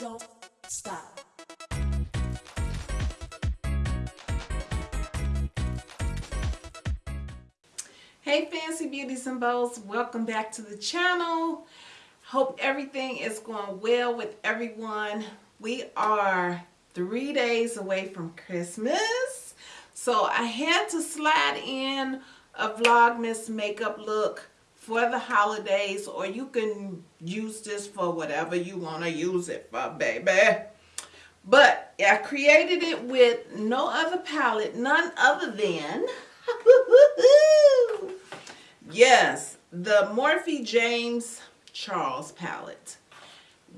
don't stop. Hey Fancy Beauties and Bows, welcome back to the channel. Hope everything is going well with everyone. We are three days away from Christmas. So I had to slide in a Vlogmas makeup look for the holidays or you can use this for whatever you want to use it for, baby. But I created it with no other palette, none other than, yes, the Morphe James Charles palette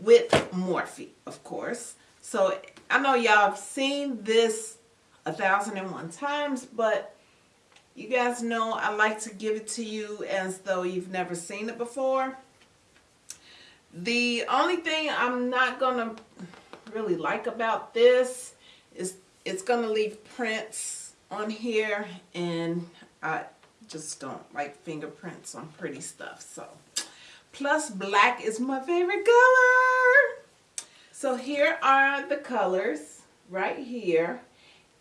with Morphe, of course. So I know y'all have seen this a thousand and one times, but you guys know I like to give it to you as though you've never seen it before. The only thing I'm not going to really like about this is it's going to leave prints on here and I just don't like fingerprints on pretty stuff. So, plus black is my favorite color. So here are the colors right here.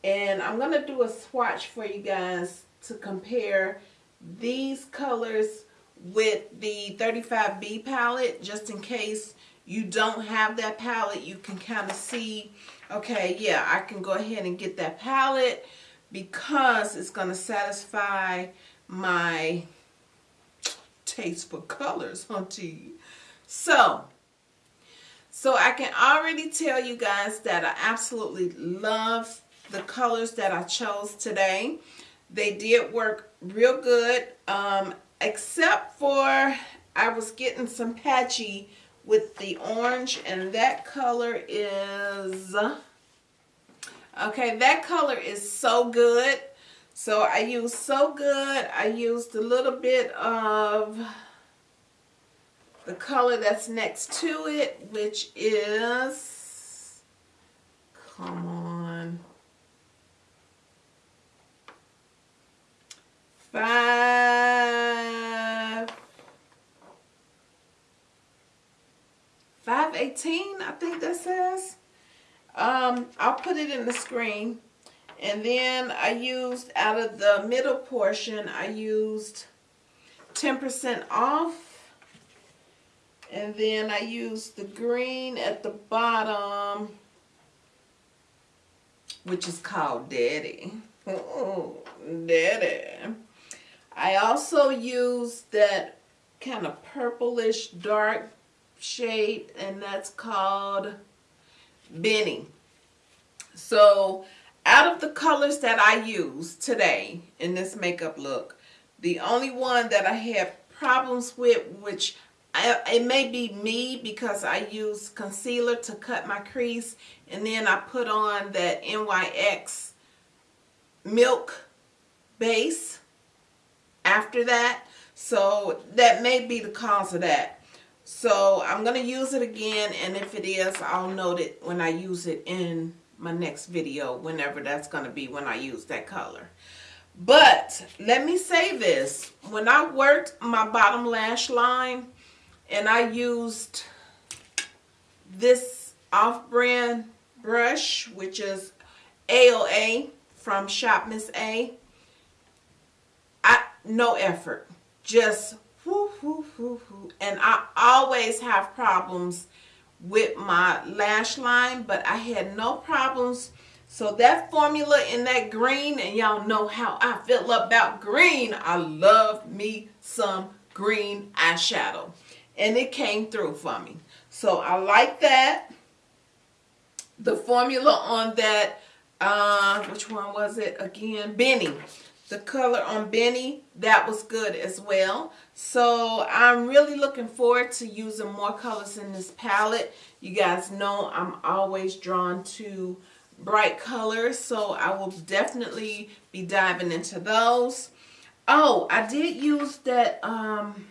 And I'm going to do a swatch for you guys to compare these colors with the 35B palette just in case you don't have that palette you can kind of see okay yeah I can go ahead and get that palette because it's going to satisfy my taste for colors hunty so so I can already tell you guys that I absolutely love the colors that I chose today they did work real good, um, except for I was getting some patchy with the orange, and that color is, okay, that color is so good. So I used so good, I used a little bit of the color that's next to it, which is, come on, five, 518, I think that says. Um, I'll put it in the screen. And then I used, out of the middle portion, I used 10% off. And then I used the green at the bottom, which is called Daddy. Oh, Daddy. I also use that kind of purplish dark shade and that's called Benny. So out of the colors that I use today in this makeup look, the only one that I have problems with, which I, it may be me because I use concealer to cut my crease and then I put on that NYX milk base after that. So that may be the cause of that. So I'm going to use it again and if it is, I'll note it when I use it in my next video, whenever that's going to be when I use that color. But let me say this. When I worked my bottom lash line and I used this off-brand brush, which is AOA from Shop Miss A, no effort. Just whoo, whoo, whoo, whoo. And I always have problems with my lash line, but I had no problems. So that formula in that green, and y'all know how I feel about green. I love me some green eyeshadow. And it came through for me. So I like that. The formula on that, uh, which one was it again? Benny the color on Benny, that was good as well. So I'm really looking forward to using more colors in this palette. You guys know I'm always drawn to bright colors, so I will definitely be diving into those. Oh, I did use that, um,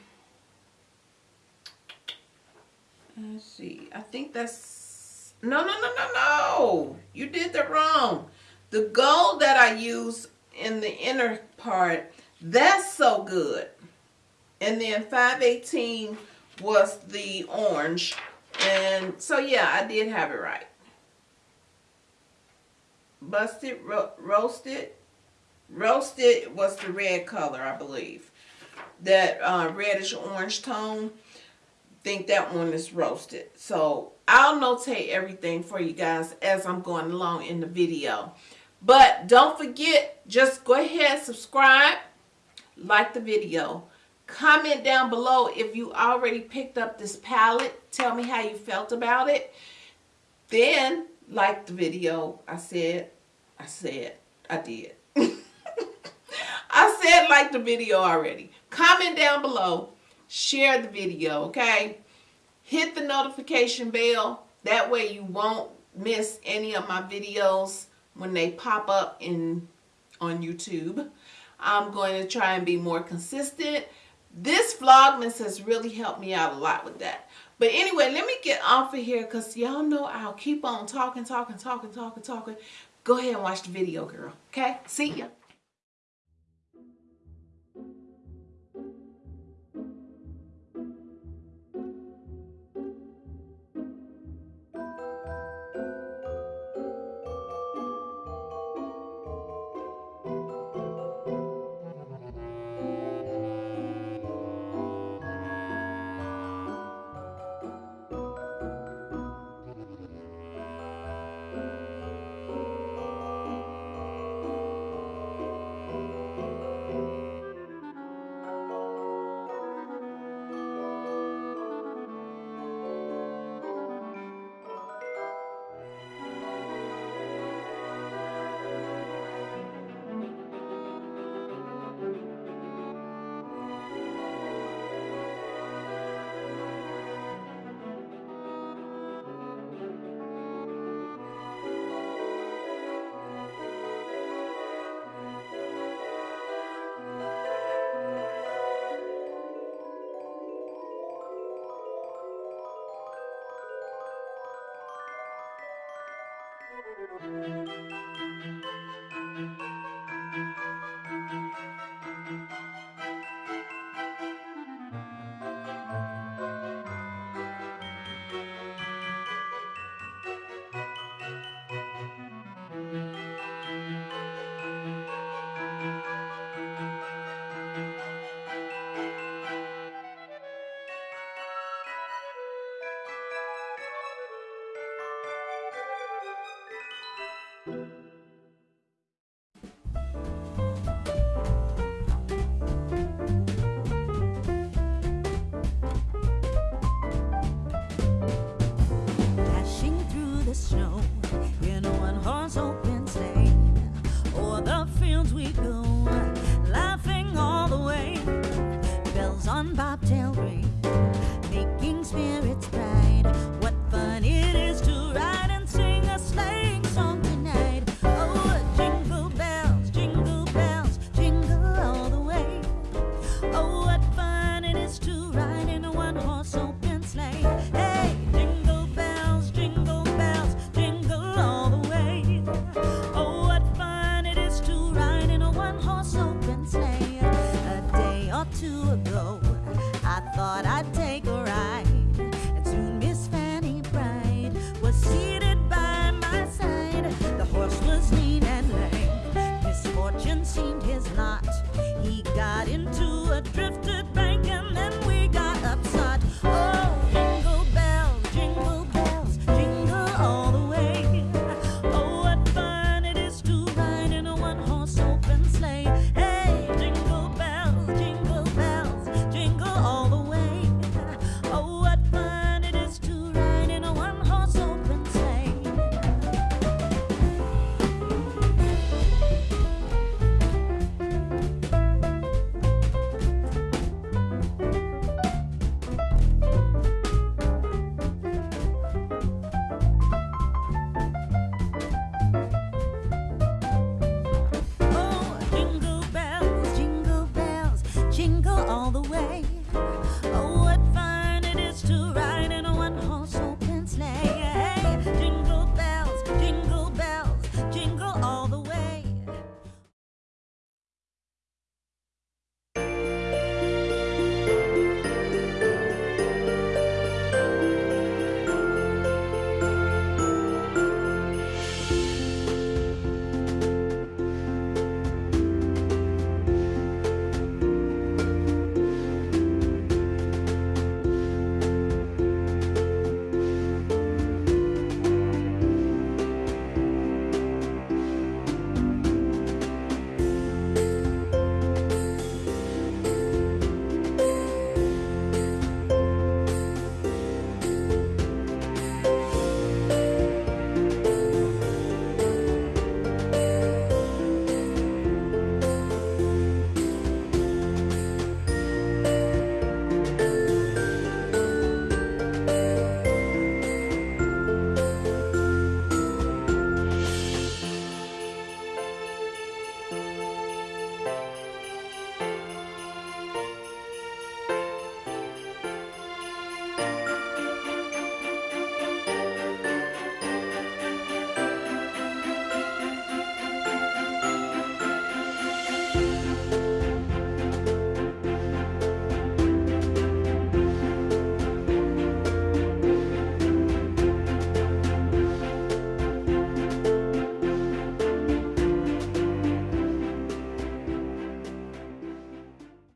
let's see, I think that's, no, no, no, no, no, you did that wrong. The gold that I used in the inner part. That's so good. And then 518 was the orange. And so yeah, I did have it right. Busted, ro roasted. Roasted was the red color, I believe. That uh, reddish orange tone. Think that one is roasted. So I'll notate everything for you guys as I'm going along in the video. But don't forget, just go ahead, subscribe, like the video. Comment down below if you already picked up this palette. Tell me how you felt about it. Then, like the video. I said, I said, I did. I said like the video already. Comment down below. Share the video, okay? Hit the notification bell. That way you won't miss any of my videos when they pop up in on YouTube. I'm going to try and be more consistent. This Vlogmas has really helped me out a lot with that. But anyway, let me get off of here because y'all know I'll keep on talking, talking, talking, talking, talking. Go ahead and watch the video, girl. Okay? See ya.